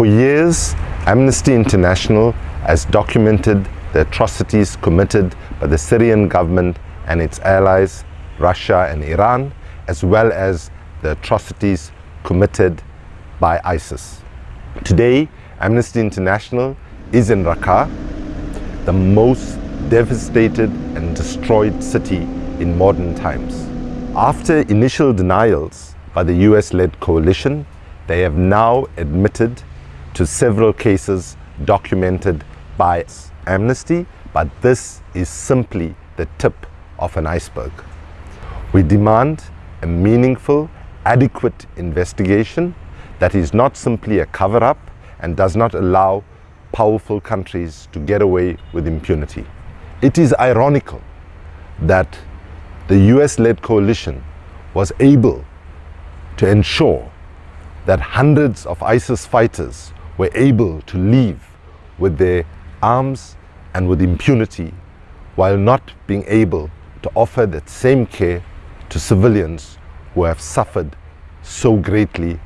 For years, Amnesty International has documented the atrocities committed by the Syrian government and its allies, Russia and Iran, as well as the atrocities committed by ISIS. Today, Amnesty International is in Raqqa, the most devastated and destroyed city in modern times. After initial denials by the US-led coalition, they have now admitted to several cases documented by Amnesty, but this is simply the tip of an iceberg. We demand a meaningful, adequate investigation that is not simply a cover-up and does not allow powerful countries to get away with impunity. It is ironical that the US-led coalition was able to ensure that hundreds of ISIS fighters were able to leave with their arms and with impunity while not being able to offer that same care to civilians who have suffered so greatly